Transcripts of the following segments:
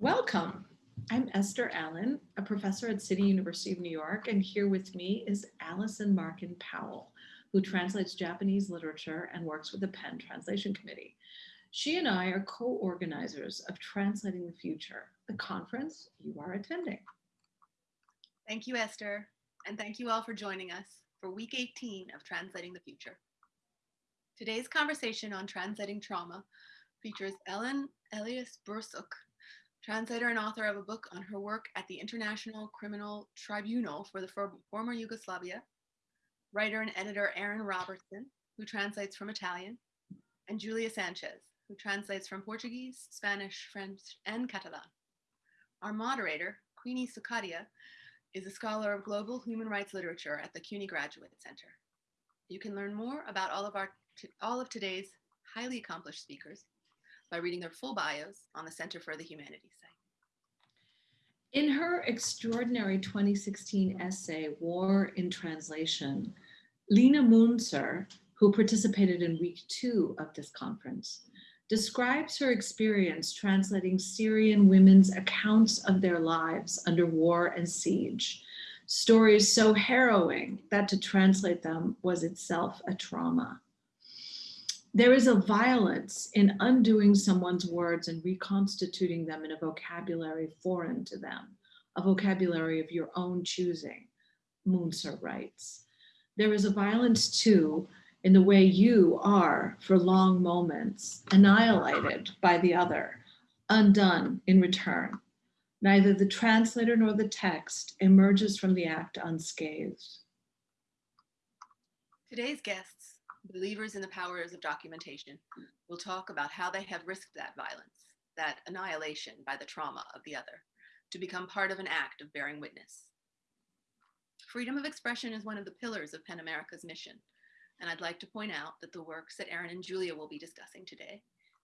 Welcome. I'm Esther Allen, a professor at City University of New York, and here with me is Allison Markin Powell, who translates Japanese literature and works with the PEN Translation Committee. She and I are co-organizers of Translating the Future, the conference you are attending. Thank you, Esther, and thank you all for joining us for week 18 of Translating the Future. Today's conversation on translating trauma features Ellen Elias Bursać, translator and author of a book on her work at the International Criminal Tribunal for the former Yugoslavia, writer and editor Aaron Robertson, who translates from Italian, and Julia Sanches, who translates from Portuguese, Spanish, French, and Catalan. Our moderator, Queenie Sukhadia, is a scholar of global human rights literature at the CUNY Graduate Center. You can learn more about all of, our, all of today's highly accomplished speakers by reading their full bios on the Center for the Humanities site. In her extraordinary 2016 essay, War in Translation, Lina Mounzer, who participated in week two of this conference, describes her experience translating Syrian women's accounts of their lives under war and siege, stories so harrowing that to translate them was itself a trauma. There is a violence in undoing someone's words and reconstituting them in a vocabulary foreign to them, a vocabulary of your own choosing, Mounzer writes. There is a violence too in the way you are for long moments, annihilated by the other, undone in return. Neither the translator nor the text emerges from the act unscathed. Today's guests believers in the powers of documentation will talk about how they have risked that violence, that annihilation by the trauma of the other, to become part of an act of bearing witness. Freedom of expression is one of the pillars of PEN America's mission, and I'd like to point out that the works that Aaron and Julia will be discussing today,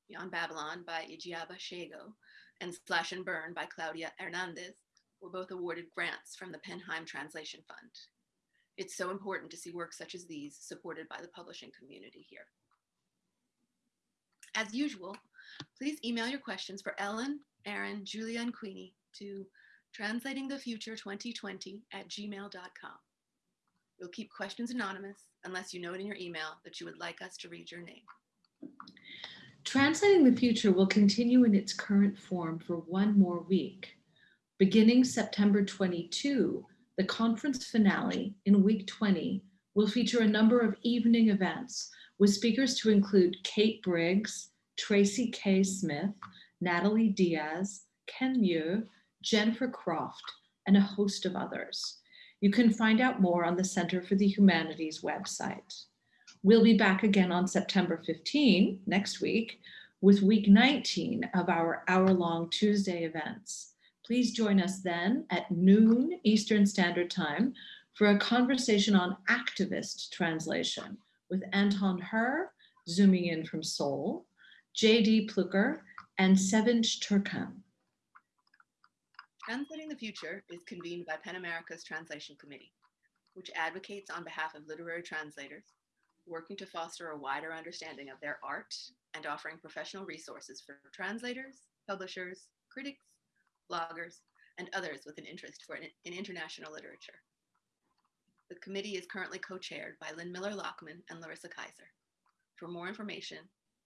Beyond Babylon by Igiaba Scego and Slash and Burn by Claudia Hernandez, were both awarded grants from the PEN/Heim Translation Fund, it's so important to see works such as these supported by the publishing community here. As usual, please email your questions for Ellen, Aaron, Julia, and Queenie to translatingthefuture2020 at gmail.com. We'll keep questions anonymous unless you note in your email that you would like us to read your name. Translating the Future will continue in its current form for one more week. Beginning September 22, the conference finale in week 20 will feature a number of evening events with speakers to include Kate Briggs, Tracy K. Smith, Natalie Diaz, Ken Mew, Jennifer Croft, and a host of others. You can find out more on the Center for the Humanities website. We'll be back again on September 15, next week, with week 19 of our hour-long Tuesday events. Please join us then at noon Eastern Standard Time for a conversation on activist translation with Anton Hur, zooming in from Seoul, J.D. Pluecker, and Sevinç Türkkan. Translating the Future is convened by PEN America's Translation Committee, which advocates on behalf of literary translators, working to foster a wider understanding of their art and offering professional resources for translators, publishers, critics, bloggers, and others with an interest for in international literature. The committee is currently co-chaired by Lynn Miller-Lachmann and Larissa Kyzer. For more information,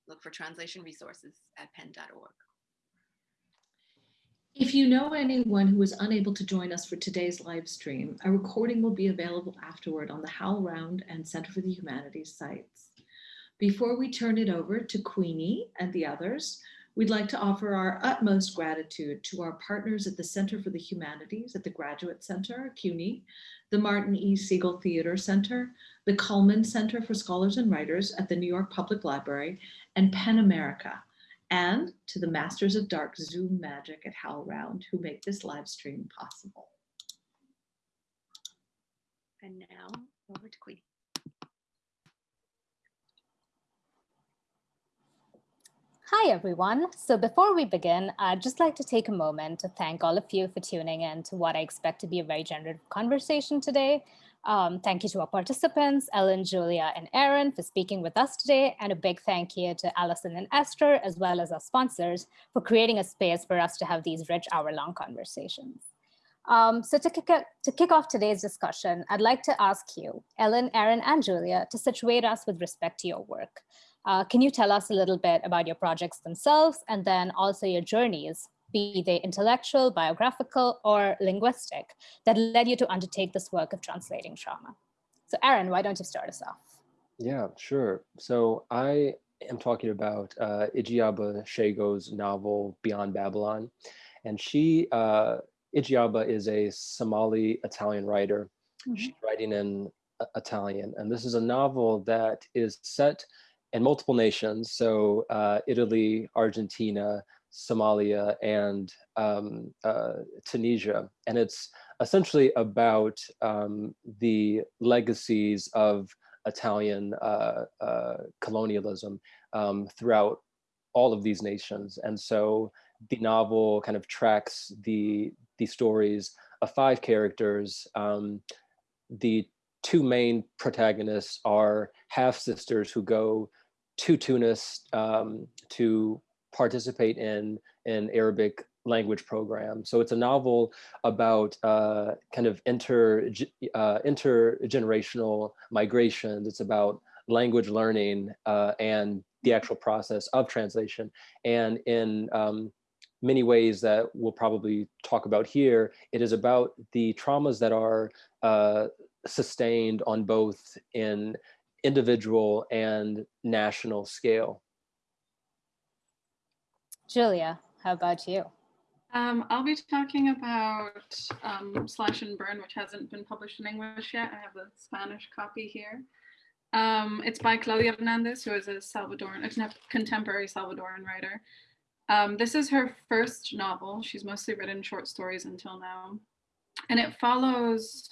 look for translation resources at pen.org. If you know anyone who was unable to join us for today's live stream, a recording will be available afterward on the HowlRound and Center for the Humanities sites. Before we turn it over to Queenie and the others, We'd like to offer our utmost gratitude to our partners at the Center for the Humanities at the Graduate Center, CUNY, the Martin E. Segal Theater Center, the Cullman Center for Scholars and Writers at the New York Public Library, and PEN America, and to the Masters of Dark Zoom Magic at HowlRound who make this live stream possible. And now over to Queenie. Hi, everyone. So before we begin, I'd just like to take a moment to thank all of you for tuning in to what I expect to be a very generative conversation today. Um, thank you to our participants, Ellen, Julia, and Aaron for speaking with us today. And a big thank you to Allison and Esther, as well as our sponsors for creating a space for us to have these rich hour-long conversations. Um, so to kick, to kick off today's discussion, I'd like to ask you, Ellen, Aaron, and Julia, to situate us with respect to your work. Uh, can you tell us a little bit about your projects themselves and then also your journeys be they intellectual, biographical, or linguistic, that led you to undertake this work of translating trauma. So Aaron, why don't you start us off? Yeah, sure. So I am talking about uh, Igiaba Scego's novel Beyond Babylon. And she, uh, Igiaba is a Somali Italian writer. Mm -hmm. She's writing in uh, Italian. And this is a novel that is set in multiple nations. So uh, Italy, Argentina, Somalia and um, uh, Tunisia. And it's essentially about um, the legacies of Italian uh, uh, colonialism um, throughout all of these nations. And so the novel kind of tracks the, the stories of five characters. Um, the two main protagonists are half-sisters who go to Tunis um, to participate in an Arabic language program. So it's a novel about uh, kind of inter uh, intergenerational migrations. It's about language learning uh, and the actual process of translation. And in um, many ways that we'll probably talk about here, it is about the traumas that are uh, sustained on both in individual and national scale. Julia, how about you? Um, I'll be talking about um, Slash and Burn, which hasn't been published in English yet. I have the Spanish copy here. Um, it's by Claudia Hernandez, who is a Salvadoran, a contemporary Salvadoran writer. Um, this is her first novel. She's mostly written short stories until now. And it follows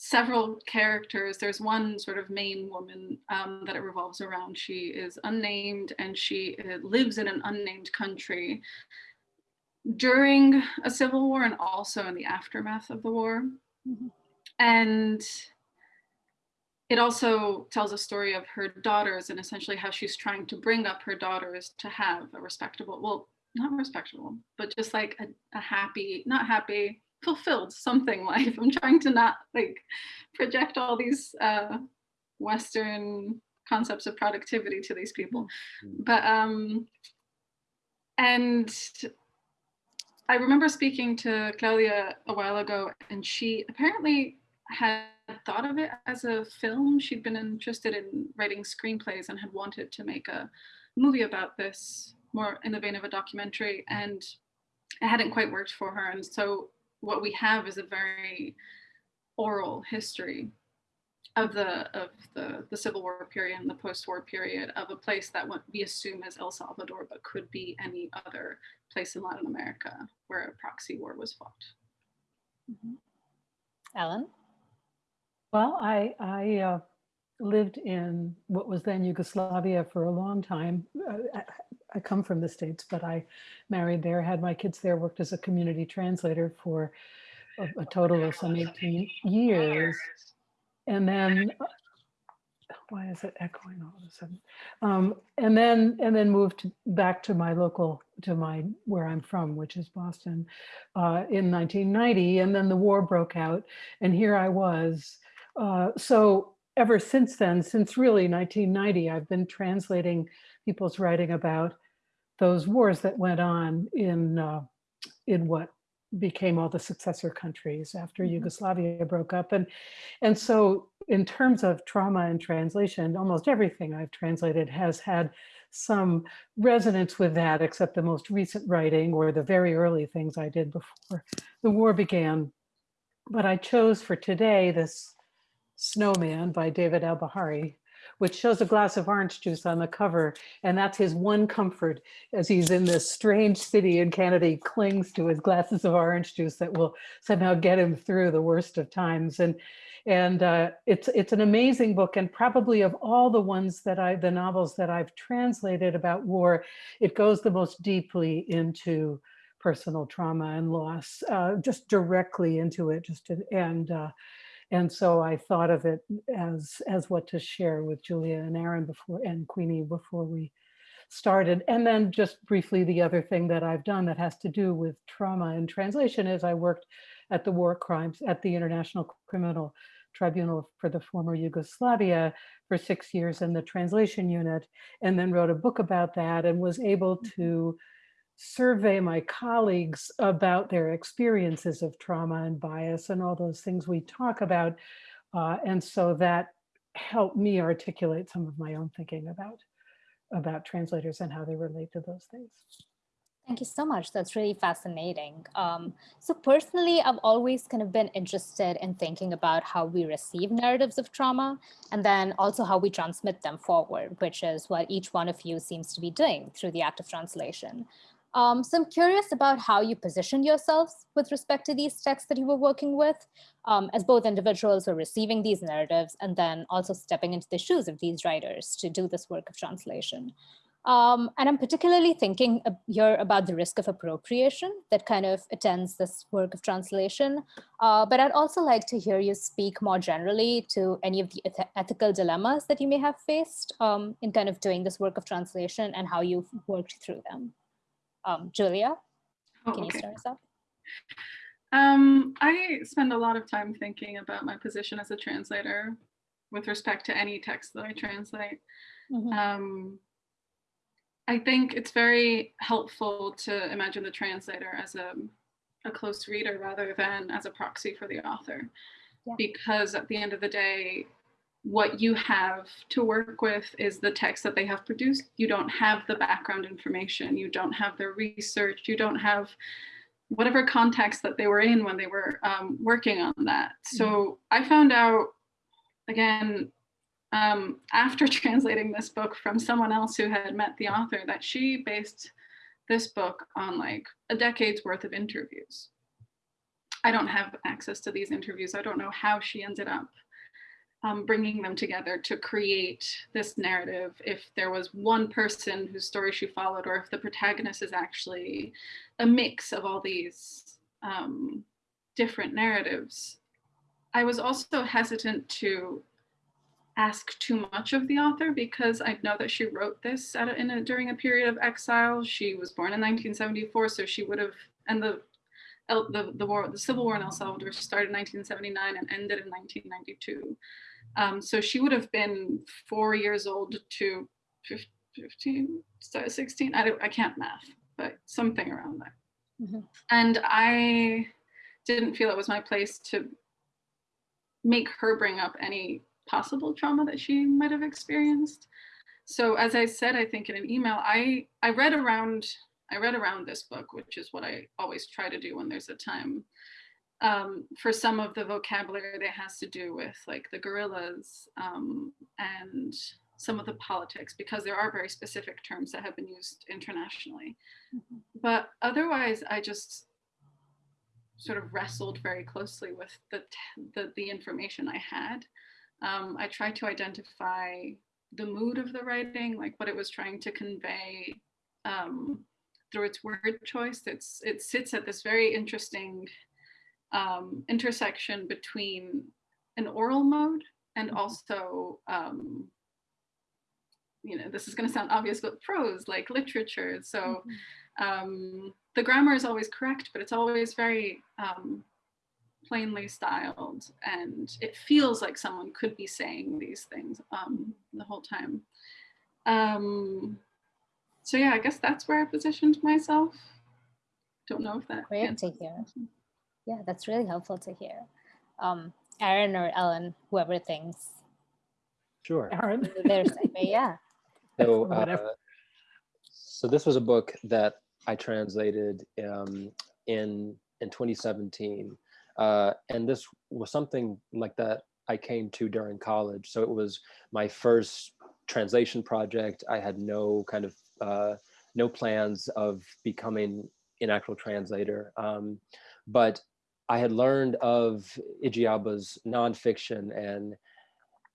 several characters. There's one sort of main woman um, that it revolves around. She is unnamed and she uh, lives in an unnamed country during a civil war and also in the aftermath of the war. Mm -hmm. And it also tells a story of her daughters and essentially how she's trying to bring up her daughters to have a respectable, well, not respectable, but just like a, a happy, not happy, fulfilled something life. I'm trying to not like project all these uh, Western concepts of productivity to these people. Mm-hmm. But, um, and I remember speaking to Claudia a while ago and she apparently had thought of it as a film. She'd been interested in writing screenplays and had wanted to make a movie about this more in the vein of a documentary and it hadn't quite worked for her. And so what we have is a very oral history of the of the the Civil War period and the post-war period of a place that we assume is El Salvador, but could be any other place in Latin America where a proxy war was fought. Mm -hmm. Ellen? Well, I I uh, lived in what was then Yugoslavia for a long time. Uh, I come from the States, but I married there, had my kids there, worked as a community translator for a, a total of some 18 years. And then, why is it echoing all of a sudden? Um, and then, and then moved back to my local, to my, where I'm from, which is Boston, uh, in 1990. And then the war broke out and here I was. Uh, so ever since then, since really 1990, I've been translating people's writing about those wars that went on in uh, in what became all the successor countries after mm -hmm. Yugoslavia broke up. And, and so in terms of trauma and translation, almost everything I've translated has had some resonance with that, except the most recent writing or the very early things I did before the war began. But I chose for today this Snowman by David Albahari, which shows a glass of orange juice on the cover. And that's his one comfort as he's in this strange city in Canada, he clings to his glasses of orange juice that will somehow get him through the worst of times. And and uh, it's it's an amazing book and probably of all the ones that I, the novels that I've translated about war, it goes the most deeply into personal trauma and loss, uh, just directly into it, just to, and uh, And so I thought of it as, as what to share with Julia and Aaron before, and Queenie before we started. And then just briefly, the other thing that I've done that has to do with trauma and translation is I worked at the war crimes, at the International Criminal Tribunal for the former Yugoslavia for six years in the translation unit, and then wrote a book about that and was able mm-hmm. to survey my colleagues about their experiences of trauma and bias and all those things we talk about. Uh, and so that helped me articulate some of my own thinking about about translators and how they relate to those things. Thank you so much. That's really fascinating. Um, so personally, I've always kind of been interested in thinking about how we receive narratives of trauma and then also how we transmit them forward, which is what each one of you seems to be doing through the act of translation. Um, so I'm curious about how you position yourselves with respect to these texts that you were working with um, as both individuals who are receiving these narratives and then also stepping into the shoes of these writers to do this work of translation. Um, and I'm particularly thinking here about the risk of appropriation that kind of attends this work of translation. Uh, but I'd also like to hear you speak more generally to any of the eth ethical dilemmas that you may have faced um, in kind of doing this work of translation and how you've worked through them. Um, Julia, Oh, can you start us off? Um, I spend a lot of time thinking about my position as a translator with respect to any text that I translate. Mhm. Um, I think it's very helpful to imagine the translator as a, a close reader rather than as a proxy for the author. Yeah. Because at the end of the day, what you have to work with is the text that they have produced. You don't have the background information, you don't have their research, you don't have whatever context that they were in when they were um, working on that. So I found out, again, um, after translating this book from someone else who had met the author, that she based this book on like a decade's worth of interviews. I don't have access to these interviews. I don't know how she ended up um, bringing them together to create this narrative. If there was one person whose story she followed, or if the protagonist is actually a mix of all these um, different narratives. I was also hesitant to ask too much of the author because I know that she wrote this a, in a, during a period of exile. She was born in 1974, so she would have, and the the, the war, the civil war in El Salvador started in 1979 and ended in 1992. Um, so she would have been four years old to 15, 16. I, don't, I can't math, but something around that. Mhm. And I didn't feel it was my place to make her bring up any possible trauma that she might have experienced. So as I said, I think in an email, I, I read around I read around this book, which is what I always try to do when there's a time. Um, for some of the vocabulary that has to do with like the guerrillas um, and some of the politics, because there are very specific terms that have been used internationally. But otherwise, I just sort of wrestled very closely with the, the, the information I had. Um, I tried to identify the mood of the writing, like what it was trying to convey um, through its word choice. It's it sits at this very interesting um, intersection between an oral mode and also, um, you know, this is going to sound obvious, but prose, like literature. So um, the grammar is always correct, but it's always very um, plainly styled, and it feels like someone could be saying these things um, the whole time. Um, so yeah, I guess that's where I positioned myself. Don't know if that Great to hear. Question. Yeah, that's really helpful to hear. Um, Aaron or Ellen, whoever thinks Sure. Aaron? they're yeah. So, uh, so this was a book that I translated um, in in 2017, uh, and this was something like that I came to during college. So it was my first translation project. I had no kind of uh, no plans of becoming an actual translator, um, but I had learned of Igiaba's nonfiction and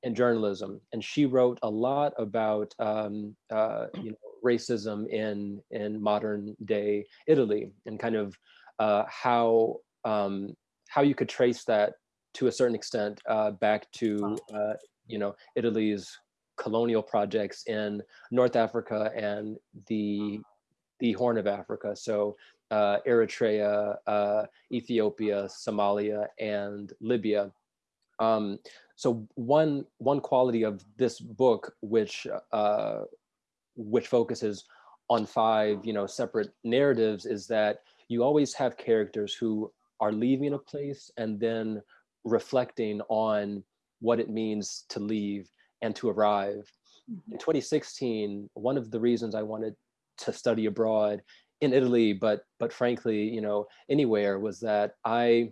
and journalism, and she wrote a lot about um, uh, you know racism in in modern day Italy and kind of uh, how um, how you could trace that to a certain extent uh, back to uh, you know Italy's colonial projects in North Africa and the the Horn of Africa. So uh, Eritrea, uh, Ethiopia, Somalia, and Libya. Um, so one one quality of this book, which uh, which focuses on five you know separate narratives, is that you always have characters who are leaving a place and then reflecting on what it means to leave and to arrive. In 2016, one of the reasons I wanted to study abroad in Italy, but but frankly, you know, anywhere was that I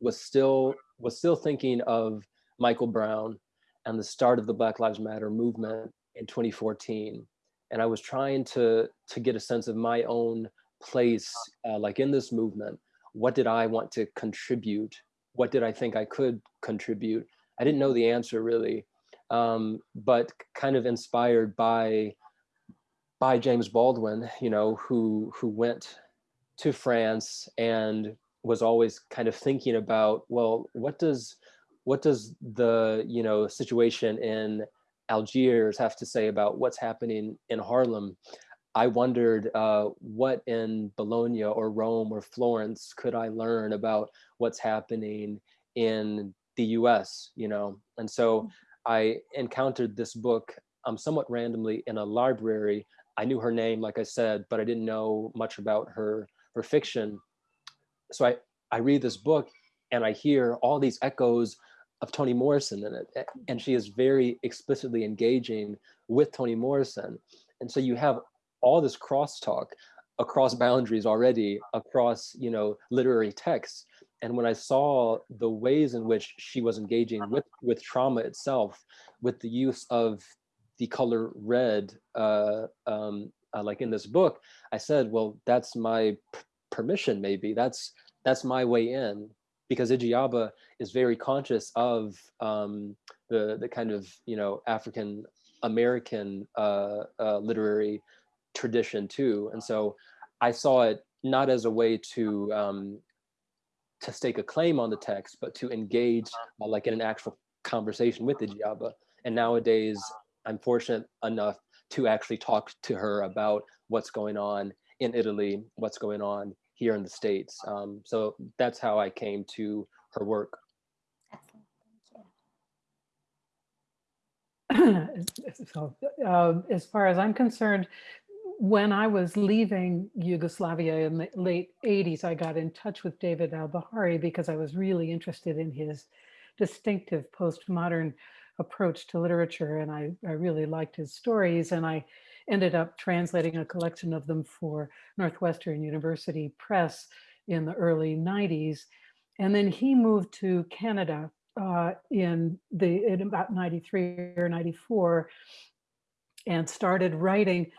was still was still thinking of Michael Brown and the start of the Black Lives Matter movement in 2014. And I was trying to to get a sense of my own place, uh, like in this movement. What did I want to contribute? What did I think I could contribute? I didn't know the answer really, um, but kind of inspired by by James Baldwin, you know, who who went to France and was always kind of thinking about, well, what does what does the you know situation in Algiers have to say about what's happening in Harlem? I wondered uh, what in Bologna or Rome or Florence could I learn about what's happening in the U.S. You know, and so I encountered this book um, somewhat randomly in a library. I knew her name, like I said, but I didn't know much about her her fiction. So I I read this book and I hear all these echoes of Toni Morrison in it, and she is very explicitly engaging with Toni Morrison, and so you have all this crosstalk across boundaries already across you know literary texts and when i saw the ways in which she was engaging with with trauma itself with the use of the color red uh, um, uh, like in this book i said well that's my permission maybe. That's that's my way in. Because Igiaba is very conscious of um, the the kind of you know African American uh, uh, literary tradition too, and so I saw it not as a way to um, to stake a claim on the text, but to engage uh, like in an actual conversation with Igiaba. And nowadays, I'm fortunate enough to actually talk to her about what's going on in Italy, what's going on here in the States. Um, so that's how I came to her work. so, uh, as far as I'm concerned, when I was leaving Yugoslavia in the late 80s, I got in touch with David Albahari because I was really interested in his distinctive postmodern approach to literature. And I, I really liked his stories. And I ended up translating a collection of them for Northwestern University Press in the early 90s. And then he moved to Canada uh, in the in about 93 or 94 and started writing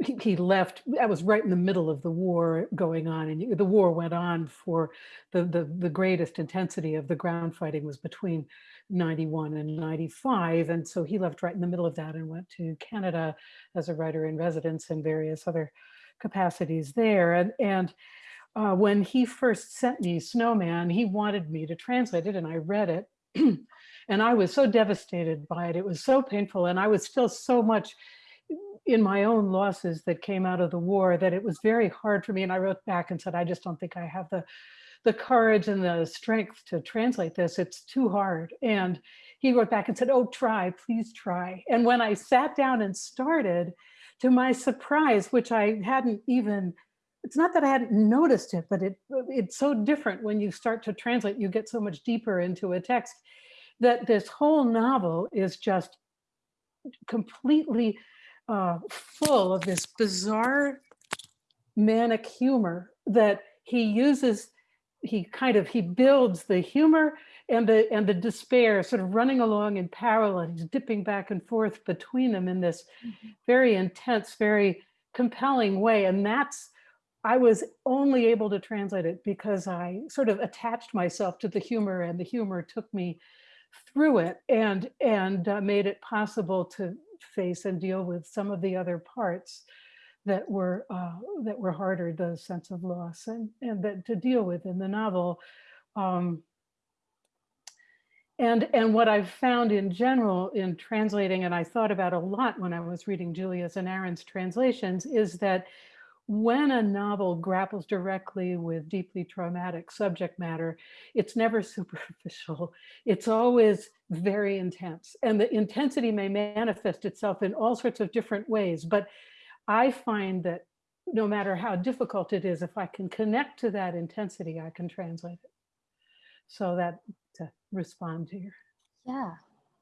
he, left i was right in the middle of the war going on and the war went on for the, the the greatest intensity of the ground fighting was between 91 and 95 and so he left right in the middle of that and went to canada as a writer in residence and various other capacities there and and uh, when he first sent me snowman he wanted me to translate it and i read it and i was so devastated by it it was so painful and i was still so much in my own losses that came out of the war that it was very hard for me. And I wrote back and said, I just don't think I have the, the courage and the strength to translate this. It's too hard. And he wrote back and said, oh, try, please try. And when I sat down and started, to my surprise, which I hadn't even, it's not that I hadn't noticed it, but it it's so different when you start to translate, you get so much deeper into a text that this whole novel is just completely uh, full of this bizarre manic humor that he uses he kind of he builds the humor and the and the despair sort of running along in parallel he's dipping back and forth between them in this mm-hmm. very intense very compelling way and that's i was only able to translate it because i sort of attached myself to the humor and the humor took me through it and and uh, made it possible to face and deal with some of the other parts that were uh, that were harder, the sense of loss, and and that to deal with in the novel. Um, and and what I've found in general in translating, and I thought about a lot when I was reading Julia's and Aaron's translations, is that when a novel grapples directly with deeply traumatic subject matter, it's never superficial. It's always very intense. And the intensity may manifest itself in all sorts of different ways. But I find that no matter how difficult it is, if I can connect to that intensity, I can translate it. So that to respond to your Yeah,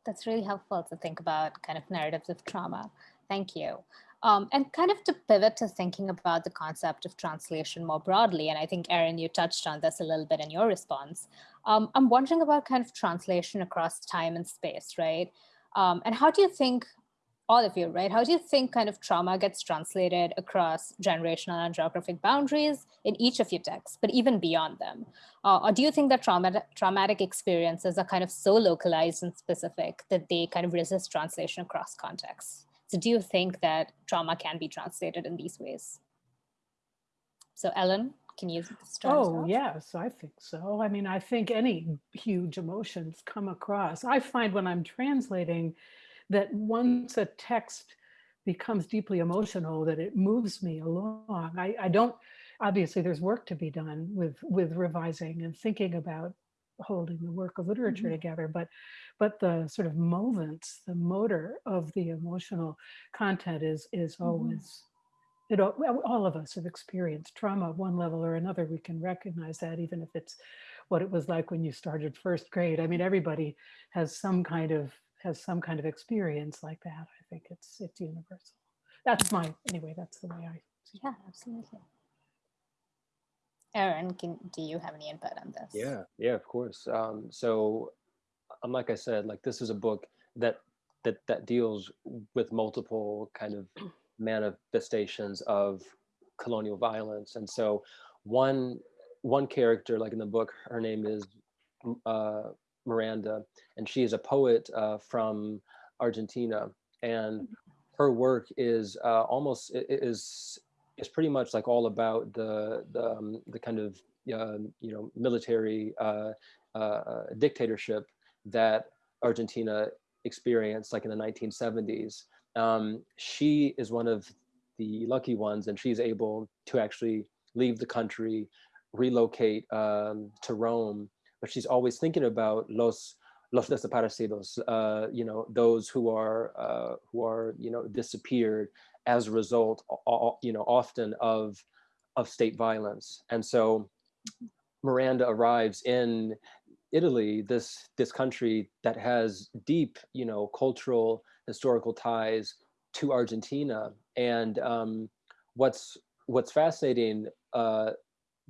that's really helpful to think about kind of narratives of trauma. Thank you. Um, and kind of to pivot to thinking about the concept of translation more broadly, and I think, Aaron, you touched on this a little bit in your response. Um, I'm wondering about kind of translation across time and space, right? Um, and how do you think, all of you, right? How do you think kind of trauma gets translated across generational and geographic boundaries in each of your texts, but even beyond them? Uh, or do you think that traumatic, traumatic experiences are kind of so localized and specific that they kind of resist translation across contexts? So do you think that trauma can be translated in these ways? So Ellen, can you start? Oh, yes, I think so. I mean, I think any huge emotions come across. I find when I'm translating that once a text becomes deeply emotional, that it moves me along. I, I don't, obviously there's work to be done with, with revising and thinking about holding the work of literature Mhm. together, but but the sort of movements, the motor of the emotional content is is Mhm. always it all, all of us have experienced trauma at one level or another. We can recognize that even if it's what it was like when you started first grade. I mean, everybody has some kind of has some kind of experience like that. I think it's it's universal. That's my anyway. That's the way I see it. Yeah, absolutely. Aaron, can, do you have any input on this? Yeah, yeah, of course. Um, so, like I said, like this is a book that that that deals with multiple kind of manifestations of colonial violence, and so one one character, like in the book, her name is uh, Miranda, and she is a poet uh, from Argentina, and her work is uh, almost is is pretty much like all about the the, um, the kind of um, you know military uh, uh, dictatorship that Argentina experienced like in the 1970s. Um, she is one of the lucky ones, and she's able to actually leave the country, relocate um, to Rome. But she's always thinking about los los desaparecidos, uh, you know, those who are uh, who are you know disappeared as a result, you know, often of of state violence. And so Miranda arrives in Italy, this this country that has deep, you know, cultural historical ties to Argentina. And um, what's what's fascinating, uh,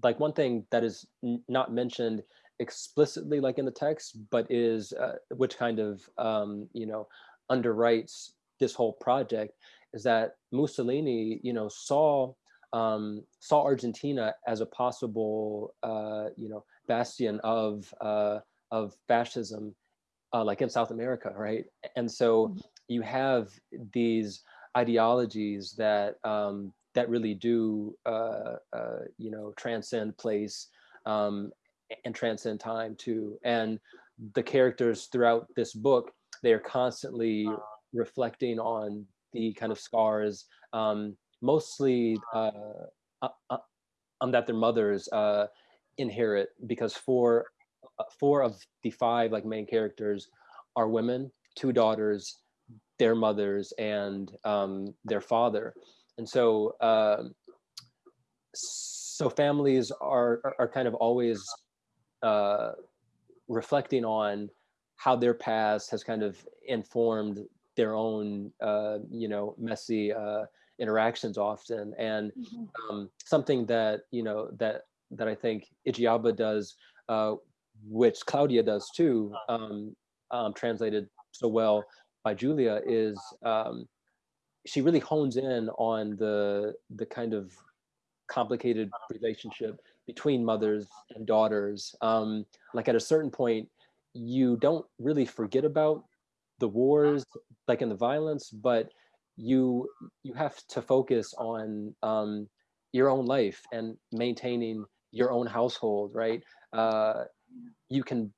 like one thing that is not mentioned explicitly, like in the text, but is uh, which kind of um, you know underwrites this whole project is that Mussolini, you know, saw um, saw Argentina as a possible, uh, you know, bastion of uh, of fascism, uh, like in South America, right? And so Mhm. you have these ideologies that um, that really do, uh, uh, you know, transcend place um, and transcend time too. And the characters throughout this book, they are constantly reflecting on the kind of scars, um, mostly uh, uh, uh, um, that their mothers uh, inherit, because four uh, four of the five like main characters are women, two daughters, their mothers, and um, their father, and so um so families are are, are kind of always uh, reflecting on how their past has kind of informed their own uh, you know messy uh, interactions often and Mhm. um, something that you know that that I think Igiaba does, uh, which Claudia does too, um, um, translated so well by Julia, is um, she really hones in on the the kind of complicated relationship between mothers and daughters. Um, like at a certain point, you don't really forget about the wars, like in the violence, but you you have to focus on um, your own life and maintaining your own household, right? Uh, you can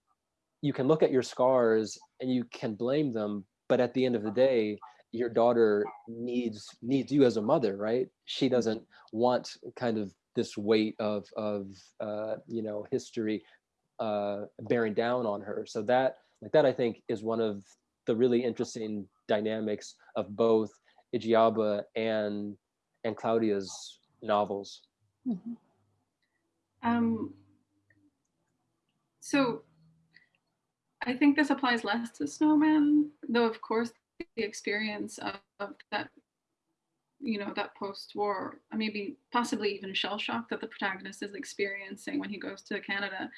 you can look at your scars and you can blame them, but at the end of the day, your daughter needs needs you as a mother, right? She doesn't want kind of this weight of of uh, you know history uh, bearing down on her. So that like that I think is one of the really interesting dynamics of both Igiaba and and Claudia's novels. Mhm. Um, so I think this applies less to Snowman, though of course the experience of, of that, you know, that post-war, uh, maybe possibly even shell shock that the protagonist is experiencing when he goes to Canada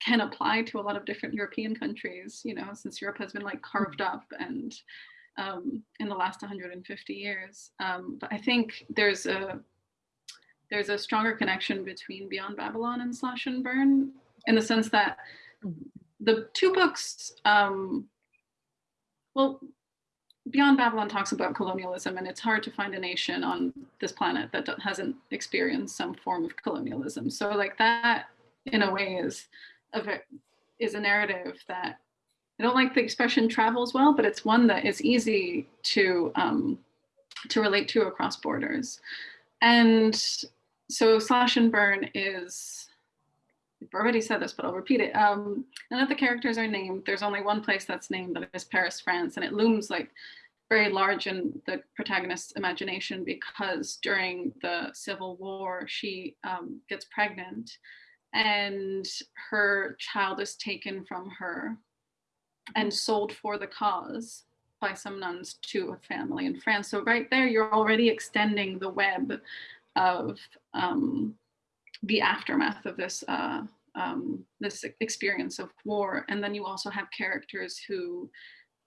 can apply to a lot of different European countries, you know, since Europe has been like carved up and um, in the last 150 years. Um, but I think there's a there's a stronger connection between Beyond Babylon and Slash and Burn in the sense that the two books, um, well, Beyond Babylon talks about colonialism, and it's hard to find a nation on this planet that hasn't experienced some form of colonialism. So, like that, in a way, is a is a narrative that I don't like the expression travels well, but it's one that is easy to um, to relate to across borders. And so slash and burn is, I've already said this, but I'll repeat it. Um, none of the characters are named. There's only one place that's named, that is Paris, France. And it looms like very large in the protagonist's imagination because during the Civil War, she um, gets pregnant and her child is taken from her and sold for the cause by some nuns to a family in France. So right there, you're already extending the web of um, the aftermath of this uh, um, this experience of war. And then you also have characters who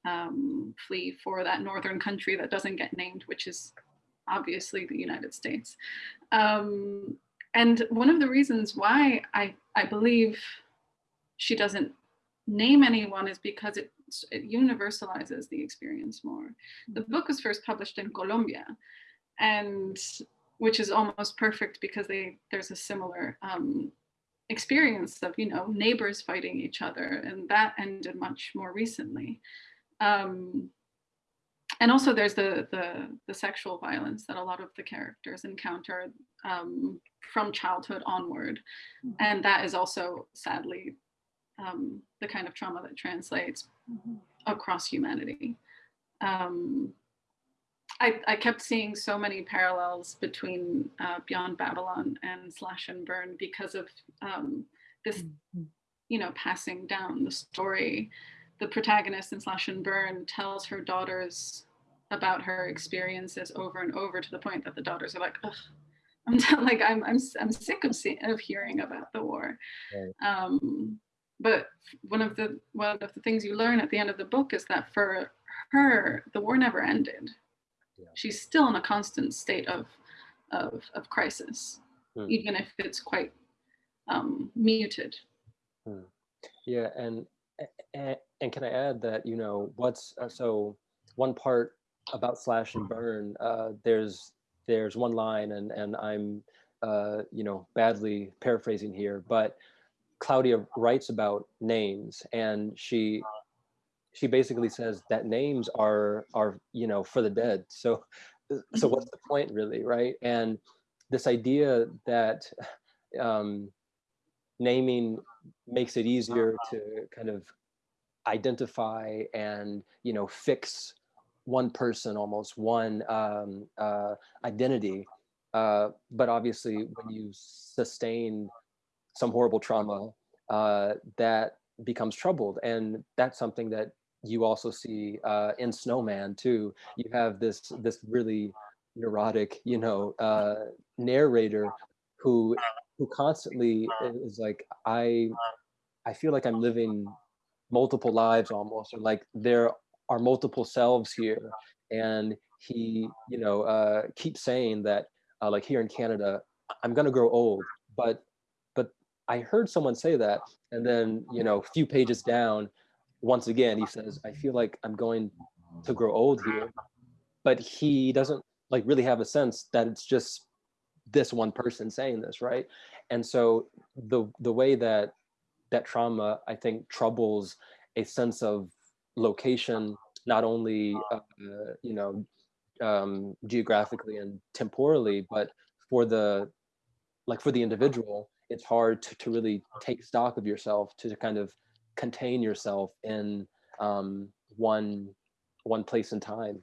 um, flee for that northern country that doesn't get named, which is obviously the United States. Um, and one of the reasons why I, I believe she doesn't name anyone is because it, it universalizes the experience more. The book was first published in Colombia and which is almost perfect because they there's a similar um, experience of you know neighbors fighting each other and that ended much more recently um, and also there's the, the, the sexual violence that a lot of the characters encounter um, from childhood onward mm-hmm. and that is also sadly um, the kind of trauma that translates mm-hmm. across humanity um, I, I kept seeing so many parallels between uh, Beyond Babylon and Slash and Burn because of um, this, mm-hmm. you know, passing down the story. The protagonist in Slash and Burn tells her daughters about her experiences over and over to the point that the daughters are like, Ugh, I'm t- like, I'm, I'm, I'm sick of, see- of hearing about the war. Right. Um, but one of the one of the things you learn at the end of the book is that for her, the war never ended yeah. she's still in a constant state of of, of crisis, hmm. even if it's quite um, muted. Hmm. Yeah, and, and and can I add that you know what's uh, so one part about slash and burn. Uh, there's there's one line, and and I'm uh, you know badly paraphrasing here, but Claudia writes about names, and she she basically says that names are are you know for the dead. So so what's the point really right? And this idea that um, naming makes it easier to kind of identify and you know fix one person almost one um, uh, identity. Uh, but obviously when you sustain some horrible trauma uh, that becomes troubled. And that's something that you also see uh, in Snowman too. You have this this really neurotic, you know, uh, narrator who who constantly is like, I I feel like I'm living multiple lives almost, or like there are multiple selves here, and he, you know, uh, keeps saying that, uh, like here in Canada, I'm gonna grow old, but but I heard someone say that, and then you know, a few pages down, once again, he says, I feel like I'm going to grow old here. But he doesn't like really have a sense that it's just this one person saying this, right? And so the the way that that trauma, I think, troubles a sense of location, not only, uh, you know, um, geographically and temporally, but for the, like for the individual, it's hard to, to really take stock of yourself, to kind of contain yourself in um, one, one place and time.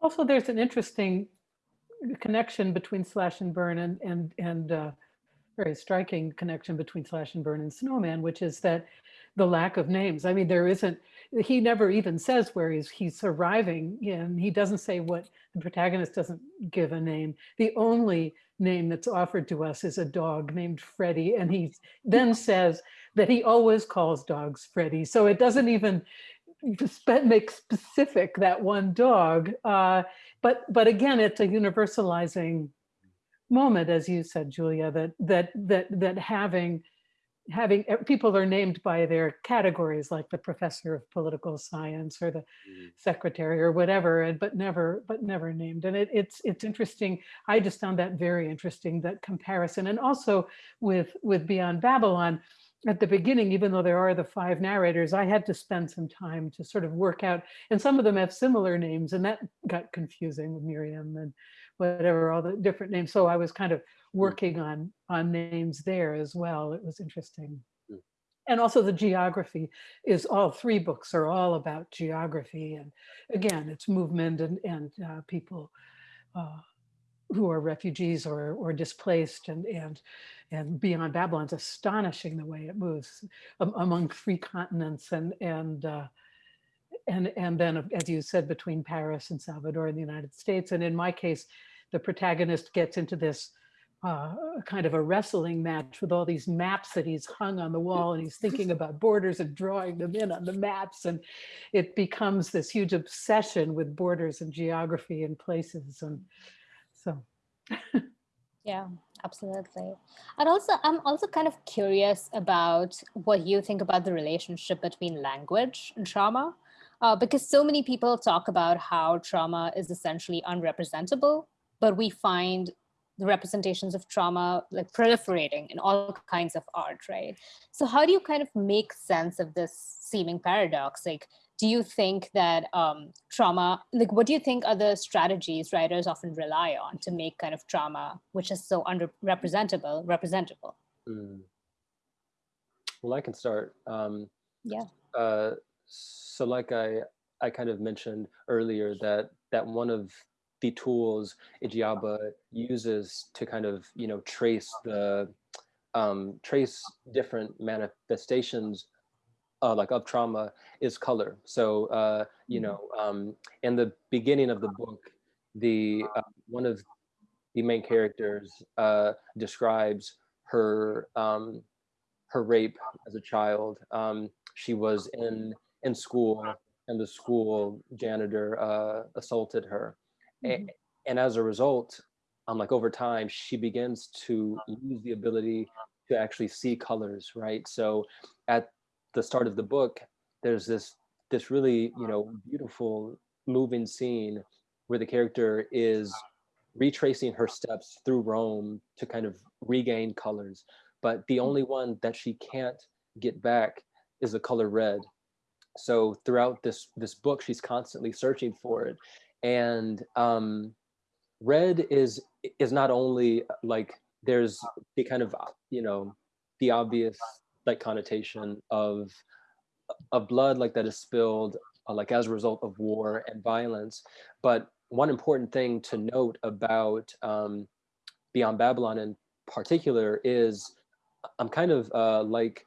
Also, there's an interesting connection between Slash and Burn and and and uh, very striking connection between Slash and Burn and Snowman, which is that the lack of names. I mean, there isn't. He never even says where he's he's arriving, and he doesn't say what the protagonist doesn't give a name. The only name that's offered to us is a dog named Freddie, and he then says that he always calls dogs Freddie. So it doesn't even make specific that one dog. Uh, but but again, it's a universalizing moment, as you said, Julia, that that that that having having people are named by their categories like the professor of political science or the mm. secretary or whatever and but never but never named and it, it's it's interesting i just found that very interesting that comparison and also with with beyond babylon at the beginning, even though there are the five narrators, I had to spend some time to sort of work out, and some of them have similar names, and that got confusing with Miriam and whatever, all the different names. So I was kind of hmm. working on on names there as well. It was interesting. Hmm. And also the geography is all three books are all about geography. And again, it's movement and, and uh, people uh, who are refugees or, or displaced and, and and Beyond Babylon's astonishing the way it moves among three continents and and uh, and and then as you said between Paris and Salvador in the United States. And in my case the protagonist gets into this uh, kind of a wrestling match with all these maps that he's hung on the wall and he's thinking about borders and drawing them in on the maps. And it becomes this huge obsession with borders and geography and places. And Yeah, absolutely. And also, I'm also kind of curious about what you think about the relationship between language and trauma, uh, because so many people talk about how trauma is essentially unrepresentable, but we find the representations of trauma like proliferating in all kinds of art, right? So how do you kind of make sense of this seeming paradox? Like, do you think that um, trauma, like what do you think are the strategies writers often rely on to make kind of trauma, which is so underrepresentable, representable? Mm. Well, I can start. Um, yeah. Uh, so like I, I kind of mentioned earlier that that one of the tools Igiaba uses to kind of, you know, trace the, um, trace different manifestations uh, like of trauma is color. So uh, you mm-hmm. know, um, in the beginning of the book, the uh, one of the main characters uh, describes her um, her rape as a child. Um, she was in in school, and the school janitor uh, assaulted her, mm -hmm. and, and as a result, um, like over time, she begins to lose the ability to actually see colors, right? So at the start of the book, there's this this really you know beautiful moving scene where the character is retracing her steps through Rome to kind of regain colors, but the only one that she can't get back is the color red. So throughout this this book, she's constantly searching for it, and um, red is is not only like there's the kind of you know the obvious like connotation of of blood like that is spilled uh, like as a result of war and violence. But one important thing to note about um, Beyond Babylon in particular is I'm kind of uh, like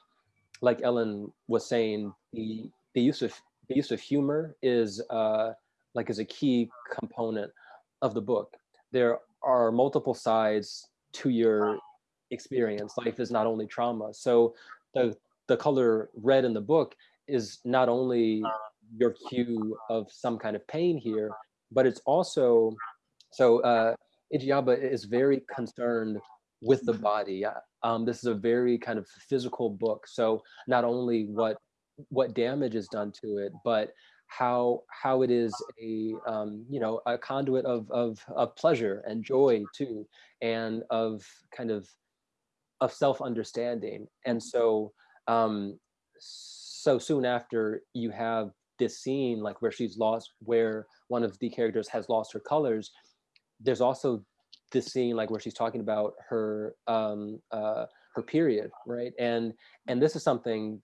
like Ellen was saying the the use of the use of humor is uh, like is a key component of the book. There are multiple sides to your experience. Life is not only trauma. So the the color red in the book is not only your cue of some kind of pain here, but it's also so uh, Igiaba is very concerned with the body. Uh, um, this is a very kind of physical book. So not only what what damage is done to it, but how how it is a um, you know a conduit of, of of pleasure and joy too, and of kind of of self-understanding. And so um, so soon after you have this scene like where she's lost, where one of the characters has lost her colors, there's also this scene like where she's talking about her um, uh, her period, right? And and this is something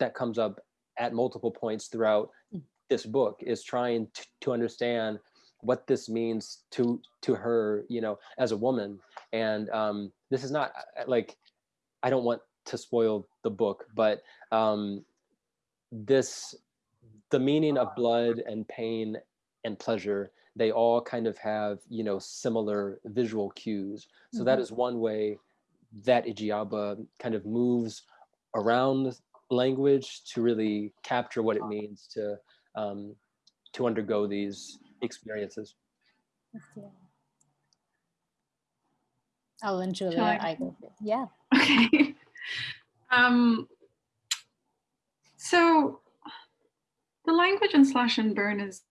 that comes up at multiple points throughout this book is trying to, to understand what this means to to her, you know, as a woman. And um, this is not uh, like I don't want to spoil the book, but um, this the meaning of blood and pain and pleasure they all kind of have you know similar visual cues so that Mhm. is one way that Igiaba kind of moves around language to really capture what it means to um, to undergo these experiences Ellen, Julia, I- I go. Yeah. Okay. um, so the language in Slash and Burn is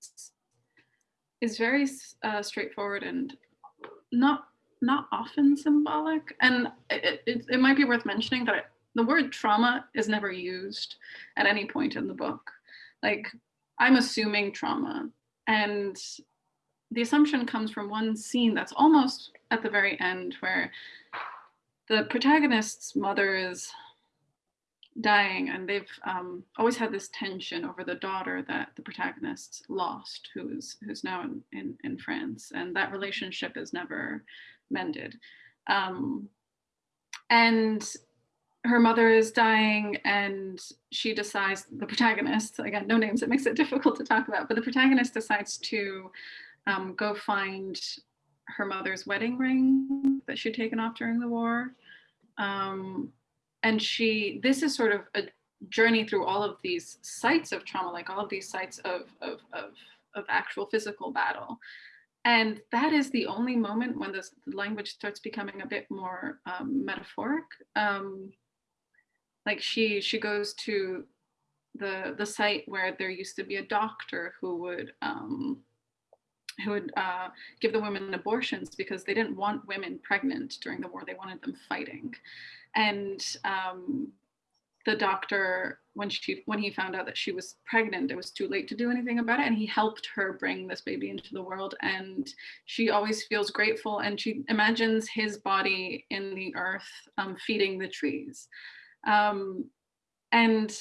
is very uh, straightforward and not not often symbolic. And it, it, it might be worth mentioning that it, the word trauma is never used at any point in the book. Like I'm assuming trauma, and the assumption comes from one scene that's almost at the very end where the protagonist's mother is dying and they've um, always had this tension over the daughter that the protagonist lost who's who's now in, in, in france. And that relationship is never mended. Um, and her mother is dying and she decides the protagonist again no names it makes it difficult to talk about but the protagonist decides to um, go find her mother's wedding ring that she'd taken off during the war. Um, and she this is sort of a journey through all of these sites of trauma like all of these sites of of of, of actual physical battle. And that is the only moment when this, the language starts becoming a bit more um, metaphoric. Um, like she she goes to the the site where there used to be a doctor who would um, who would uh, give the women abortions because they didn't want women pregnant during the war. They wanted them fighting. And um, the doctor, when she when he found out that she was pregnant, it was too late to do anything about it. And he helped her bring this baby into the world. And she always feels grateful. And she imagines his body in the earth um, feeding the trees. Um, and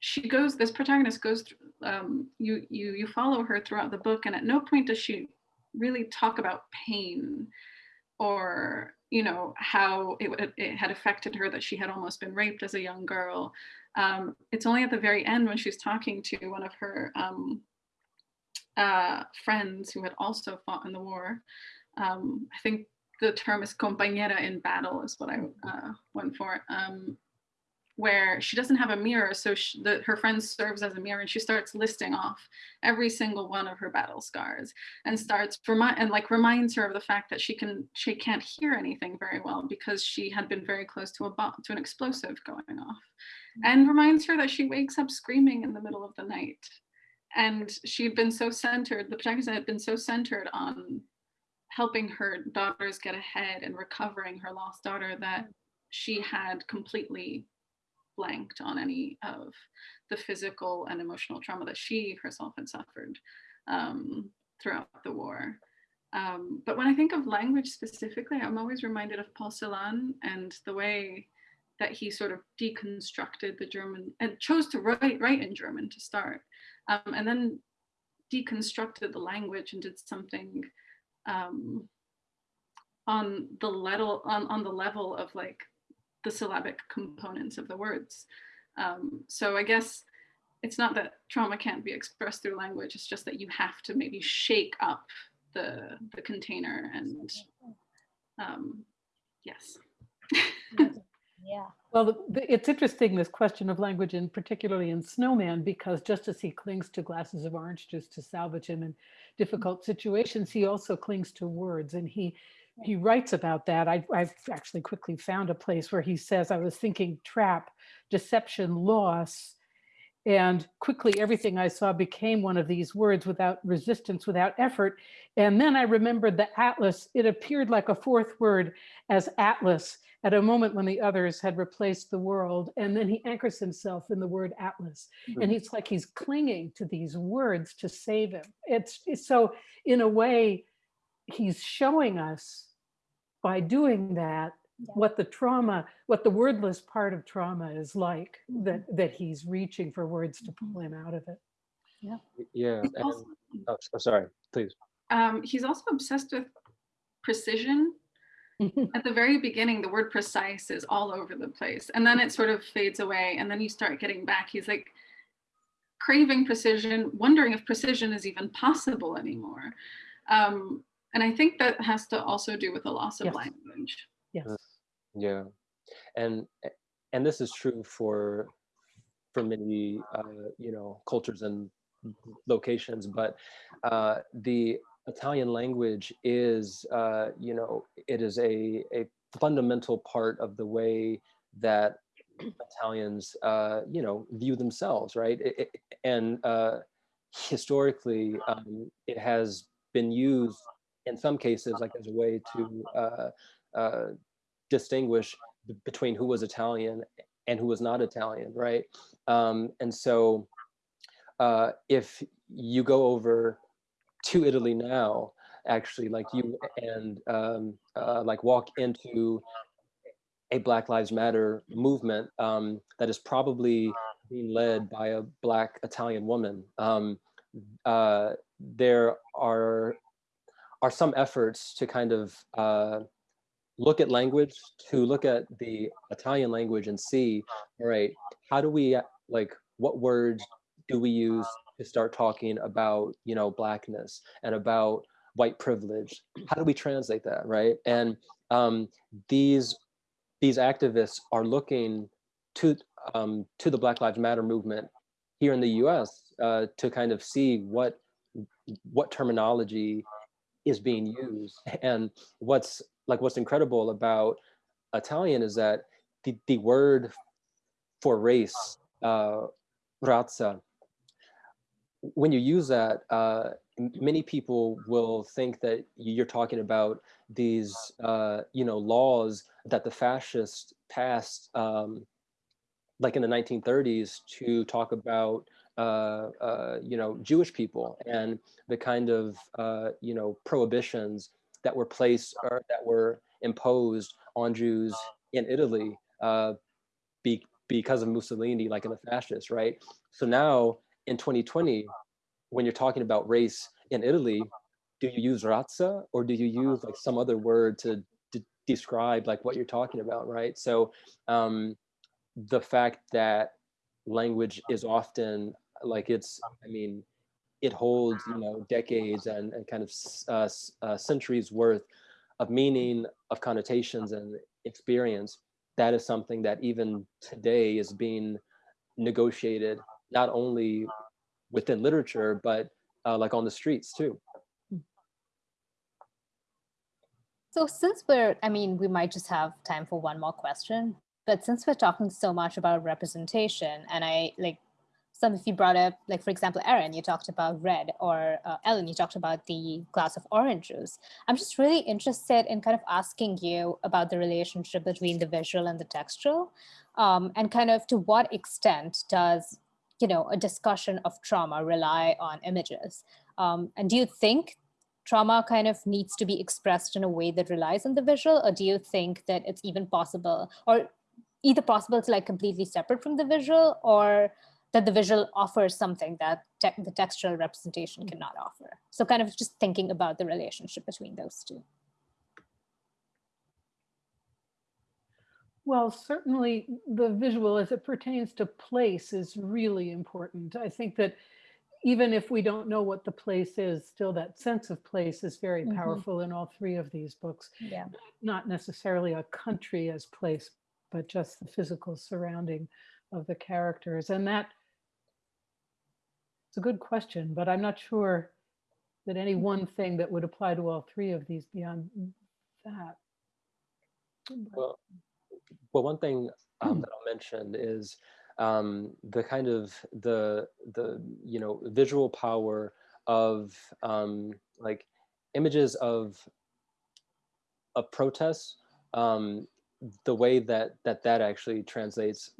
she goes this protagonist goes um, you you you follow her throughout the book and at no point does she really talk about pain or you know how it, it had affected her that she had almost been raped as a young girl. Um, it's only at the very end when she's talking to one of her um, uh, friends who had also fought in the war. Um, i think the term is compañera in battle is what i uh, went for um, where she doesn't have a mirror, so she, the, her friend serves as a mirror, and she starts listing off every single one of her battle scars, and starts remind and like reminds her of the fact that she can she can't hear anything very well because she had been very close to a bomb to an explosive going off, and reminds her that she wakes up screaming in the middle of the night, and she'd been so centered. The protagonist had been so centered on helping her daughters get ahead and recovering her lost daughter that she had completely blanked on any of the physical and emotional trauma that she herself had suffered um, throughout the war. Um, but when I think of language specifically, I'm always reminded of Paul Celan and the way that he sort of deconstructed the German and chose to write, write in German to start, um, and then deconstructed the language and did something um, on the level on, on the level of like the syllabic components of the words. Um, so I guess it's not that trauma can't be expressed through language, it's just that you have to maybe shake up the, the container and um, yes. Yeah. Well, it's interesting, this question of language, and particularly in Snowman, because just as he clings to glasses of orange juice to salvage him in difficult situations, he also clings to words. And he he writes about that. I, I've actually quickly found a place where he says, I was thinking trap, deception, loss. And quickly, everything I saw became one of these words without resistance, without effort. And then I remembered the atlas. It appeared like a fourth word as atlas at a moment when the others had replaced the world. And then he anchors himself in the word atlas. Hmm. And it's like he's clinging to these words to save him. It's, it's so, in a way, he's showing us by doing that Yeah. what the trauma, what the wordless part of trauma is like, that, that he's reaching for words to pull him out of it. Yeah. He's and- also, oh, so sorry, please. um, he's also obsessed with precision. At the very beginning, the word precise is all over the place. And then it sort of fades away. And then you start getting back. He's like craving precision, wondering if precision is even possible anymore. Um, and I think that has to also do with the loss of Yes. language. Yes. Yeah, and and this is true for for many uh, you know cultures and locations, but uh, the Italian language is uh, you know it is a a fundamental part of the way that Italians uh, you know view themselves, right? It, it- and uh, historically, um, it has been used in some cases like as a way to uh, uh, distinguish between who was Italian and who was not Italian, right? Um, and so uh, if you go over to Italy now, actually, like you and um, uh, like walk into a Black Lives Matter movement um, that is probably being led by a Black Italian woman. Um, uh, there are are some efforts to kind of uh, look at language, to look at the Italian language and see, all right, how do we like what words do we use to start talking about you know blackness and about white privilege? How do we translate that, right? And um, these these activists are looking to um, to the Black Lives Matter movement here in the U.S. Uh, to kind of see what what terminology is being used and what's like what's incredible about Italian is that the, the word for race, uh, razza, when you use that, uh, many people will think that you're talking about these, uh, you know, laws that the fascists passed, um, like in the 1930s, to talk about, uh, uh, you know, Jewish people and the kind of, uh, you know, prohibitions that were placed or that were imposed on Jews in Italy uh, be, because of Mussolini, like in the fascists, right? So now in 2020, when you're talking about race in Italy, do you use razza or do you use like some other word to, describe like what you're talking about, right? So um, the fact that language is often like it's, I mean, it holds you know decades and, and kind of uh, uh, centuries worth of meaning of connotations and experience that is something that even today is being negotiated not only within literature but uh, like on the streets too. So since we're, I mean, we might just have time for one more question, but since we're talking so much about representation and I like some of you brought up, like for example, Aaron, you talked about red or uh, Ellen, you talked about the glass of orange juice. I'm just really interested in kind of asking you about the relationship between the visual and the textual um, and kind of to what extent does, you know, a discussion of trauma rely on images? Um, and do you think trauma kind of needs to be expressed in a way that relies on the visual or do you think that it's even possible or either possible to like completely separate from the visual or that the visual offers something that te- the textual representation cannot offer so kind of just thinking about the relationship between those two Well, certainly the visual as it pertains to place is really important. I think that even if we don't know what the place is, still that sense of place is very Mhm. powerful in all three of these books. yeah Not necessarily a country as place, but just the physical surrounding of the characters. And that it's a good question, but I'm not sure that any one thing that would apply to all three of these beyond that. Well well one thing um, that i'll mention is um, the kind of the the you know visual power of um, like images of of protests, um, the way that that that actually translates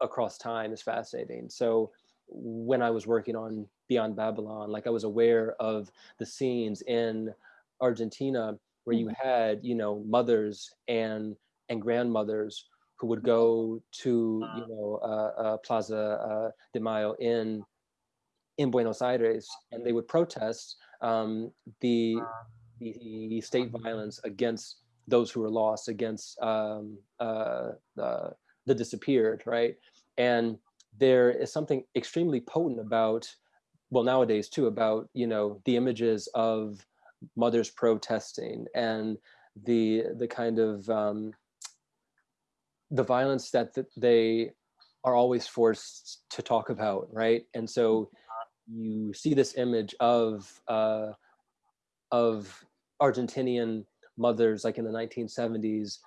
across time is fascinating. So when I was working on Beyond Babylon, like I was aware of the scenes in Argentina where you had, you know, mothers and and grandmothers who would go to, you know, uh, uh, Plaza uh, de Mayo in in Buenos Aires, and they would protest um, the the state violence against those who were lost, against um, uh, the, disappeared, right? And there is something extremely potent about, well, nowadays too, about you know the images of mothers protesting and the the kind of um, the violence that th they are always forced to talk about, right? And so you see this image of uh, of Argentinian mothers, like in the 1970s,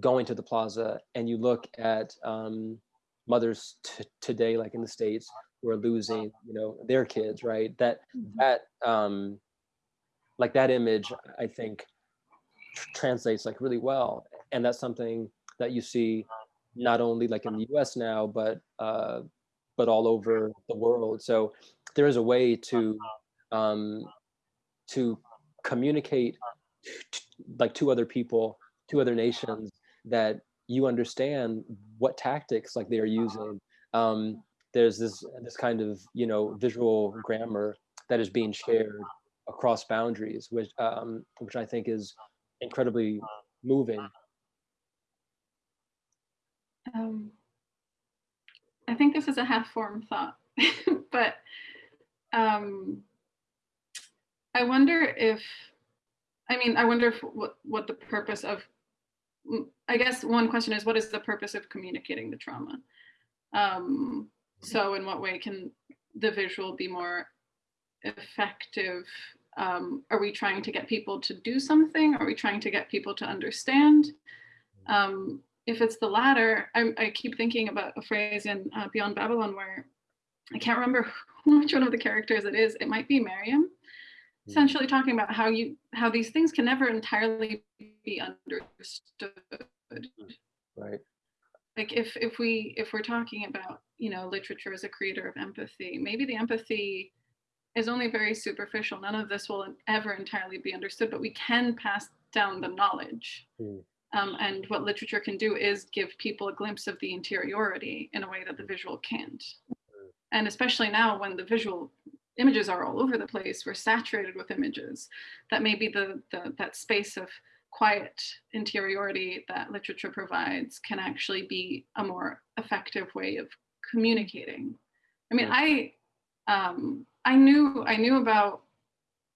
going to the plaza, and you look at um, mothers today, like in the states, who are losing, you know, their kids, right? That that um, like that image, I think, tr translates like really well, and that's something that you see not only like in the U.S. now, but uh, but all over the world. So there is a way to um, to communicate like to other people, to other nations, that you understand what tactics like they are using. Um, there's this this kind of you know visual grammar that is being shared across boundaries, which um, which I think is incredibly moving. Um, I think this is a half-formed thought, but um, I wonder if, I mean, I wonder if what, what the purpose of, I guess one question is, what is the purpose of communicating the trauma? Um, so in what way can the visual be more effective? Um, are we trying to get people to do something? Are we trying to get people to understand? Um, if it's the latter, I, I, keep thinking about a phrase in uh, Beyond Babylon where I can't remember which one of the characters it is. It might be Miriam, mm. essentially talking about how you how these things can never entirely be understood. Right. Like if if we if we're talking about you know literature as a creator of empathy, maybe the empathy is only very superficial. None of this will ever entirely be understood, but we can pass down the knowledge. Mm. Um, and what literature can do is give people a glimpse of the interiority in a way that the visual can't. And especially now when the visual images are all over the place, we're saturated with images, that maybe the, the that space of quiet interiority that literature provides can actually be a more effective way of communicating. I mean, I um, I knew I knew about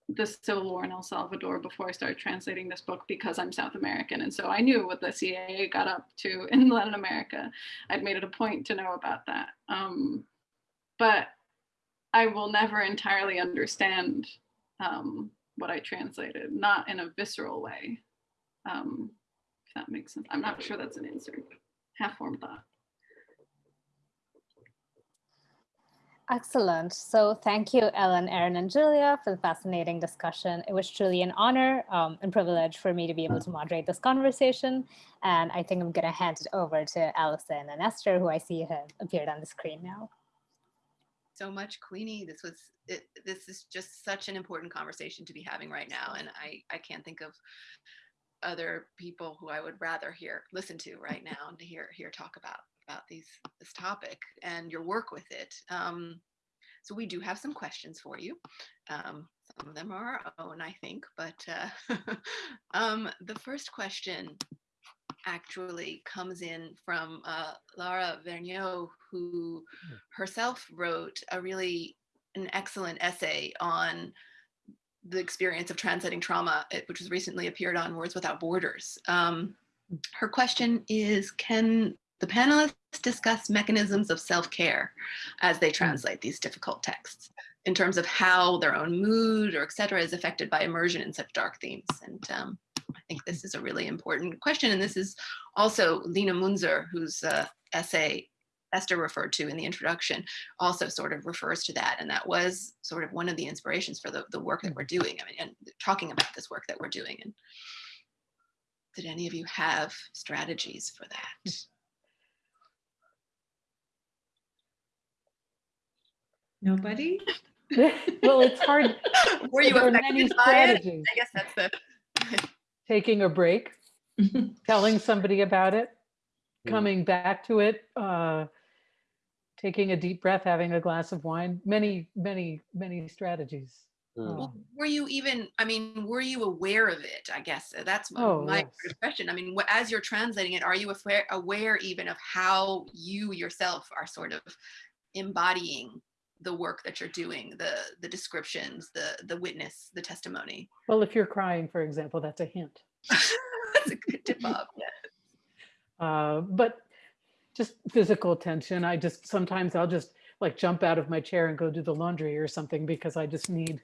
the civil war in El Salvador before I started translating this book because I'm South American. And so I knew what the CIA got up to in Latin America. I'd made it a point to know about that. Um, but I will never entirely understand um, what I translated, not in a visceral way. Um, if that makes sense. I'm not sure that's an answer. Half formed thought. Excellent. So thank you, Ellen, Aaron, and Julia for the fascinating discussion. It was truly an honor um, and privilege for me to be able to moderate this conversation. And I think I'm going to hand it over to Allison and Esther, who I see have appeared on the screen now. So much, Queenie. This was it, this is just such an important conversation to be having right now, and I I can't think of other people who I would rather hear listen to right now and to hear hear talk about about these this topic and your work with it. Um, so we do have some questions for you. Um, some of them are our own, I think, but uh, um, the first question actually comes in from uh, Lara Vergnaud, who hmm. herself wrote a really an excellent essay on the experience of translating trauma, which was recently appeared on Words Without Borders. Um, her question is, can the panelists discuss mechanisms of self-care as they translate these difficult texts in terms of how their own mood or et cetera is affected by immersion in such dark themes. And um, I think this is a really important question. And this is also Lina Mounzer, whose uh, essay Esther referred to in the introduction also sort of refers to that. And that was sort of one of the inspirations for the, the work that we're doing. I mean, and talking about this work that we're doing. And did any of you have strategies for that? Nobody? Well, it's hard. Were you There are many affected strategies. I guess that's the, Taking a break, telling somebody about it, coming back to it, uh, taking a deep breath, having a glass of wine, many, many, many strategies. Mm. Uh, were you even, I mean, were you aware of it? I guess uh, that's my, Oh, my yes. question. I mean, as you're translating it, are you aware, aware even of how you yourself are sort of embodying the work that you're doing, the the descriptions, the the witness, the testimony? Well, if you're crying, for example, that's a hint. that's a good tip off. Yeah. Uh, but just physical tension. I just sometimes I'll just like jump out of my chair and go do the laundry or something because I just need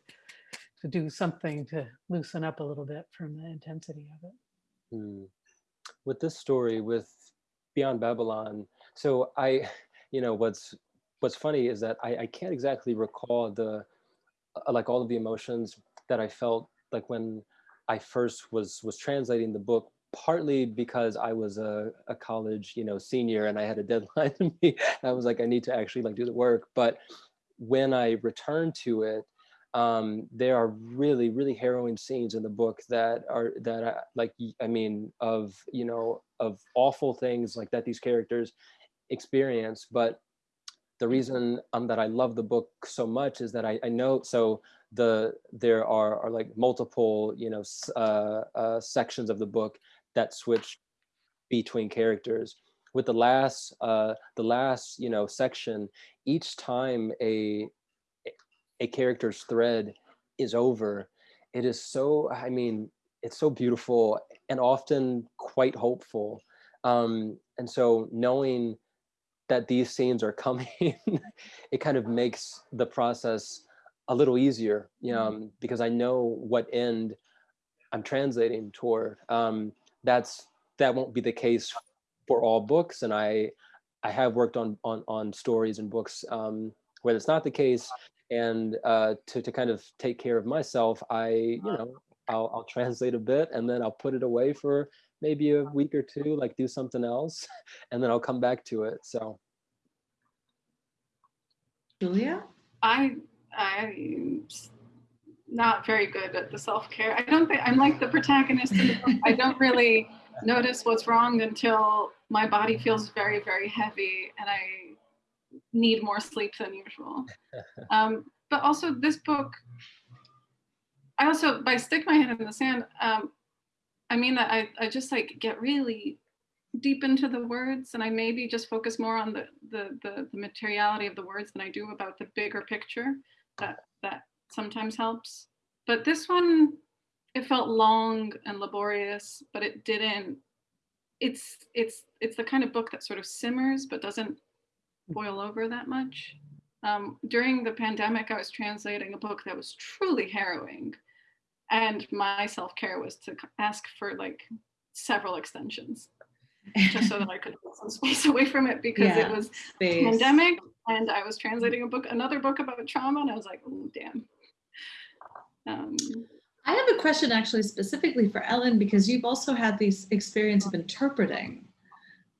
to do something to loosen up a little bit from the intensity of it. Hmm. With this story, with Beyond Babylon, so I, you know, what's what's funny is that I, I can't exactly recall the uh, like all of the emotions that I felt like when I first was was translating the book. Partly because I was a, a college, you know, senior, and I had a deadline to meet. I was like, I need to actually like do the work. But when I returned to it, um, there are really really harrowing scenes in the book that are that I, like I mean of you know of awful things like that these characters experience but the reason um, that i love the book so much is that i, I know so the there are, are like multiple you know uh, uh, sections of the book that switch between characters. With the last uh the last you know section each time a a character's thread is over it is so i mean it's so beautiful and often quite hopeful. Um and so knowing that these scenes are coming it kind of makes the process a little easier you know um, because i know what end i'm translating toward. Um that's that won't be the case for all books and i i have worked on on on stories and books um where that's not the case and uh, to, to kind of take care of myself, I, you know, I'll, I'll translate a bit and then I'll put it away for maybe a week or two, like do something else, and then I'll come back to it. So, Julia? I I'm s- not very good at the self-care. I don't think I'm like the protagonist in the book. I don't really notice what's wrong until my body feels very, very heavy and I need more sleep than usual. Um, but also this book, I also by stick my head in the sand, um, I mean that I, I just like get really deep into the words and I maybe just focus more on the, the, the, the materiality of the words than I do about the bigger picture that that sometimes helps. But this one, it felt long and laborious, but it didn't. It's it's it's the kind of book that sort of simmers but doesn't boil over that much. Um, during the pandemic, I was translating a book that was truly harrowing, and my self care was to ask for like several extensions just so that I could put some space away from it because Yeah, it was Space. pandemic and I was translating a book, another book about trauma, and I was like, oh damn. Um, I have a question actually specifically for Ellen because you've also had this experience of interpreting,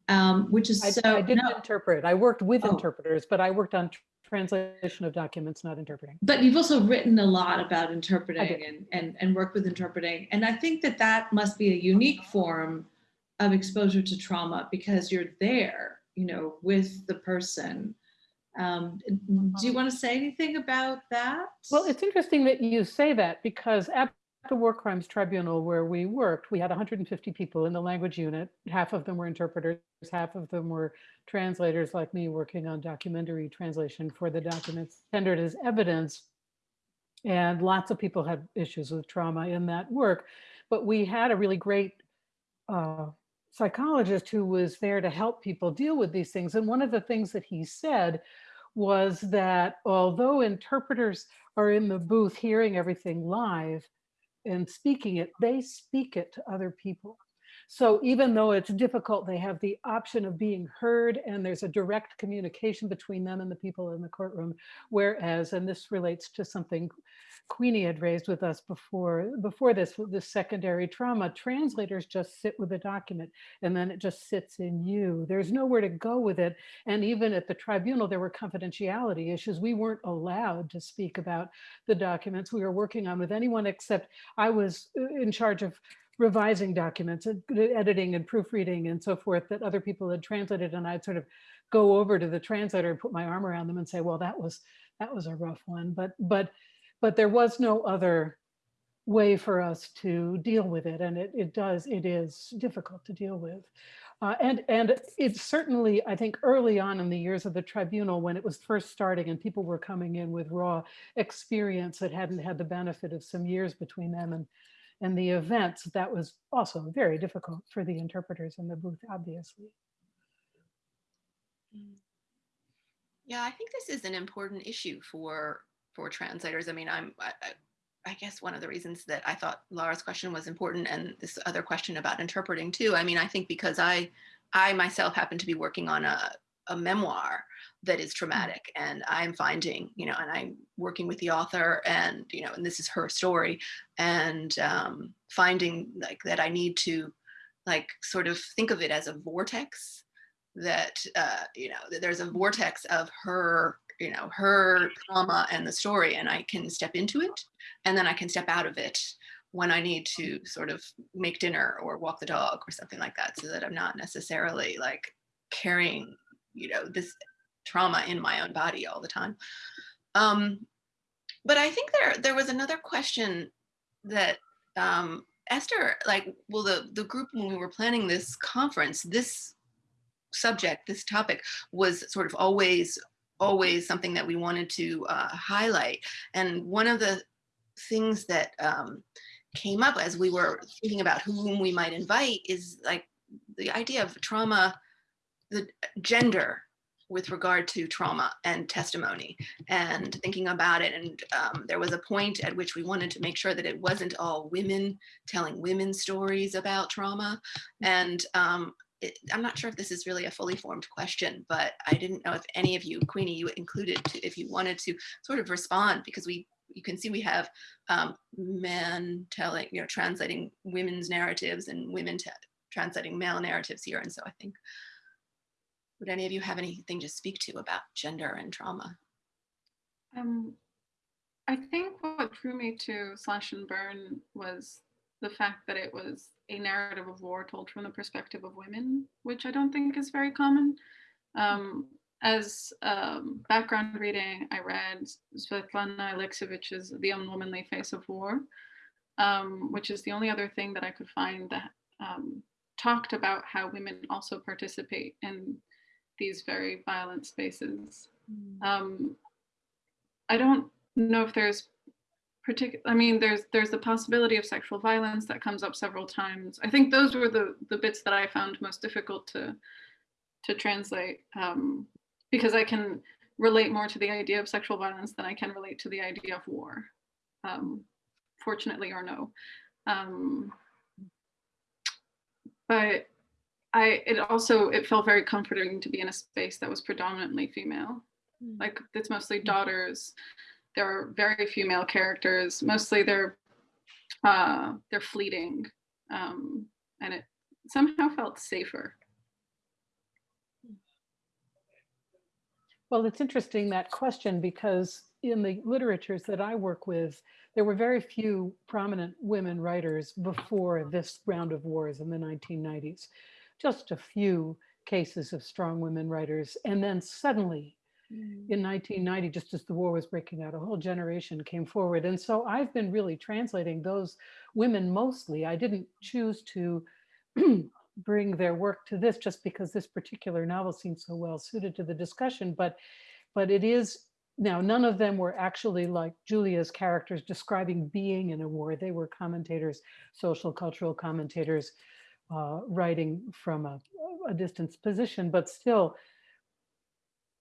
um, which is I, so. I didn't no, interpret. I worked with Oh. interpreters, but I worked on translation of documents, not interpreting. but you've also written a lot about interpreting and, and, and worked with interpreting. And I think that that must be a unique form of exposure to trauma because you're there, you know, with the person. Um, do you want to say anything about that? Well, it's interesting that you say that because at the War Crimes Tribunal where we worked, we had 150 people in the language unit. Half of them were interpreters, half of them were translators like me working on documentary translation for the documents tendered as evidence. And lots of people had issues with trauma in that work. But we had a really great uh, psychologist who was there to help people deal with these things. And one of the things that he said was that although interpreters are in the booth hearing everything live and speaking it, they speak it to other people. So even though it's difficult, they have the option of being heard and there's a direct communication between them and the people in the courtroom. Whereas, and this relates to something Queenie had raised with us before, before this, this secondary trauma, translators just sit with the document and then it just sits in you. There's nowhere to go with it. And even at the tribunal, there were confidentiality issues. We weren't allowed to speak about the documents we were working on with anyone except I was uh, in charge of revising documents, and editing and proofreading and so forth that other people had translated. And I'd sort of go over to the translator and put my arm around them and say, well, that was that was a rough one. But but but there was no other way for us to deal with it. And it, it does, it is difficult to deal with. Uh, and, and it's certainly, I think early on in the years of the tribunal, when it was first starting and people were coming in with raw experience that hadn't had the benefit of some years between them and, and the events, that was also very difficult for the interpreters in the booth, obviously. Mm. Yeah, I think this is an important issue for for translators. I mean, I'm, I, I, guess one of the reasons that I thought Laura's question was important and this other question about interpreting too. I mean, I think because I, I myself happen to be working on a, a memoir that is traumatic and I'm finding, you know, and I'm working with the author and, you know, and this is her story and um, finding like that I need to like sort of think of it as a vortex that, uh, you know, that there's a vortex of her you know, her trauma and the story and I can step into it and then I can step out of it when I need to sort of make dinner or walk the dog or something like that so that I'm not necessarily like carrying, you know, this trauma in my own body all the time. Um, but I think there there was another question that um, Esther, like, well, the, the group when we were planning this conference, this subject, this topic was sort of always always something that we wanted to uh, highlight. And one of the things that um, came up as we were thinking about whom we might invite is like the idea of trauma, the gender with regard to trauma and testimony and thinking about it. And um, there was a point at which we wanted to make sure that it wasn't all women telling women's stories about trauma. And um, it, I'm not sure if this is really a fully formed question, but I didn't know if any of you, Queenie, you included to, if you wanted to sort of respond because we, you can see we have um, men telling, you know, translating women's narratives and women translating male narratives here. And so I think, would any of you have anything to speak to about gender and trauma? Um, I think what drew me to Slash and Burn was the fact that it was a narrative of war told from the perspective of women, which I don't think is very common. Um, as um, background reading, I read Svetlana Alexievich's The Unwomanly Face of War, um, which is the only other thing that I could find that um, talked about how women also participate in these very violent spaces. Mm. Um, I don't know if there's particular i mean there's there's the possibility of sexual violence that comes up several times i think those were the the bits that i found most difficult to to translate um, because i can relate more to the idea of sexual violence than i can relate to the idea of war um, fortunately or no um, but i it also it felt very comforting to be in a space that was predominantly female mm. like it's mostly mm. daughters there are very few male characters. Mostly they're uh, they're fleeting, um, and it somehow felt safer. Well, it's interesting that question because in the literatures that I work with, there were very few prominent women writers before this round of wars in the 1990s. Just a few cases of strong women writers. And then suddenly mm. in 1990, just as the war was breaking out, a whole generation came forward. And so I've been really translating those women mostly. I didn't choose to bring their work to this just because this particular novel seems so well suited to the discussion, but, but it is, now none of them were actually like Julia's characters describing being in a war. They were commentators, social cultural commentators, uh, writing from a, a distance position, but still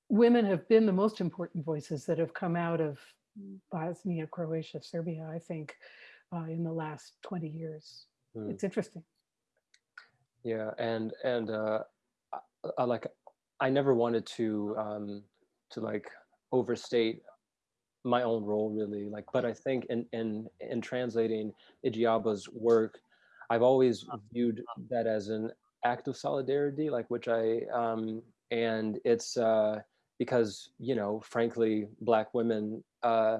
women have been the most important voices that have come out of Bosnia, Croatia, Serbia, I think, uh, in the last 20 years. Mm. It's interesting. Yeah, and and uh, I, like I never wanted to um, to like overstate my own role really like but i think in in in translating Igiaba's work i've always viewed that as an act of solidarity like which i um and it's uh because you know frankly black women uh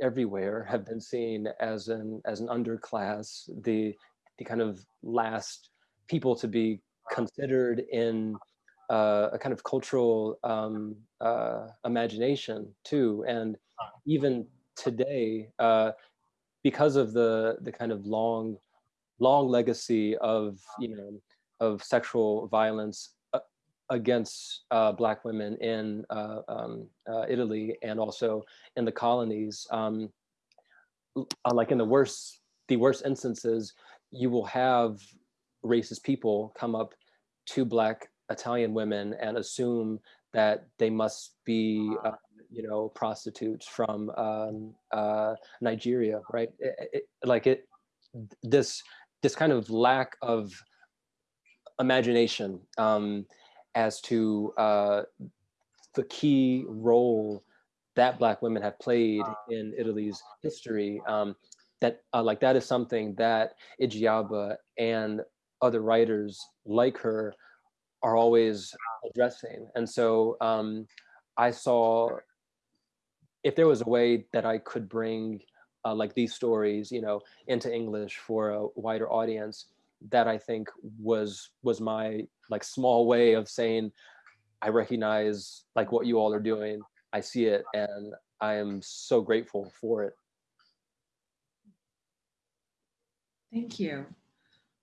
everywhere have been seen as an as an underclass the the kind of last people to be considered in uh, a kind of cultural um, uh, imagination too. And even today, uh, because of the the kind of long, long legacy of you know of sexual violence uh, against uh, Black women in uh, um, uh, Italy and also in the colonies, um, uh, like in the worst the worst instances, you will have racist people come up to Black Italian women and assume that they must be uh, you know prostitutes from um, Nigeria, right? It, it, like it, this this kind of lack of imagination um, as to uh, the key role that Black women have played in Italy's history. Um, that uh, like that is something that Igiaba and other writers like her are always addressing. And so um, I saw if there was a way that I could bring uh, like these stories, you know, into English for a wider audience, that I think was was my like small way of saying, I recognize like what you all are doing. I see it, and I am so grateful for it. Thank you.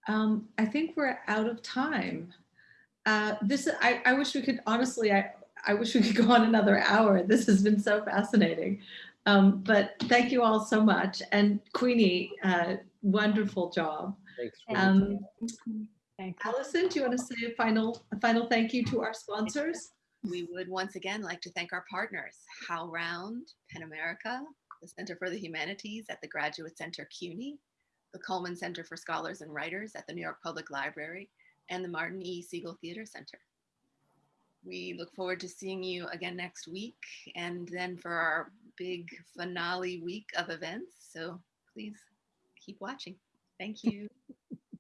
Um, I think we're out of time. Uh, this I, I wish we could honestly I I wish we could go on another hour. This has been so fascinating. Um, but thank you all so much. And Queenie, uh, wonderful job. Thanks. Um, Thank you. Allison, do you want to say a final, a final thank you to our sponsors? We would once again like to thank our partners, HowlRound, PEN America, the Center for the Humanities at the Graduate Center CUNY, the Cullman Center for Scholars and Writers at the New York Public Library, and the Martin E. Segal Theater Center. We look forward to seeing you again next week and then for our big finale week of events. So please keep watching. Thank you.